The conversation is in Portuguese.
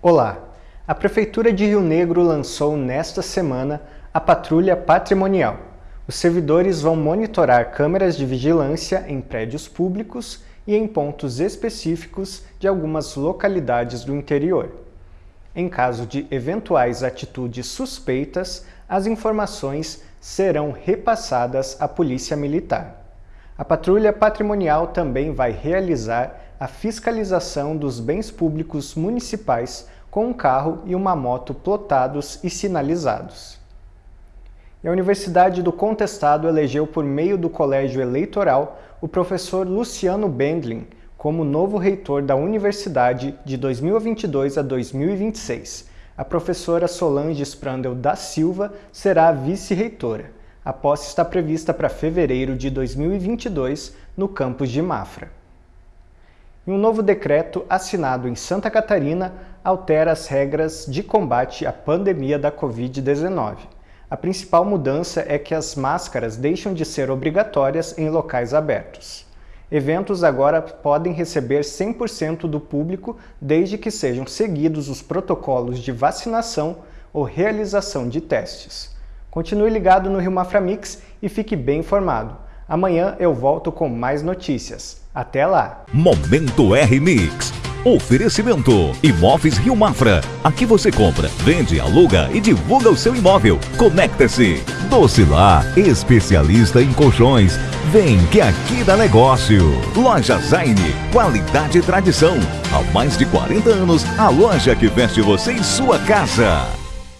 Olá! A Prefeitura de Rio Negro lançou nesta semana a Patrulha Patrimonial. Os servidores vão monitorar câmeras de vigilância em prédios públicos e em pontos específicos de algumas localidades do interior. Em caso de eventuais atitudes suspeitas, as informações serão repassadas à Polícia Militar. A Patrulha Patrimonial também vai realizar a fiscalização dos bens públicos municipais com um carro e uma moto plotados e sinalizados. E a Universidade do Contestado elegeu por meio do colégio eleitoral o professor Luciano Bendlin como novo reitor da universidade de 2022 a 2026. A professora Solange Sprandel da Silva será a vice-reitora. A posse está prevista para fevereiro de 2022 no campus de Mafra e um novo decreto assinado em Santa Catarina altera as regras de combate à pandemia da Covid-19. A principal mudança é que as máscaras deixam de ser obrigatórias em locais abertos. Eventos agora podem receber 100% do público desde que sejam seguidos os protocolos de vacinação ou realização de testes. Continue ligado no Rio Maframix e fique bem informado. Amanhã eu volto com mais notícias. Até lá! Momento R-Mix. Oferecimento Imóveis Rio Mafra. Aqui você compra, vende, aluga e divulga o seu imóvel. Conecta-se. Docilar, especialista em colchões. Vem que aqui dá negócio. Loja Zaine, qualidade e tradição. Há mais de 40 anos, a loja que veste você em sua casa.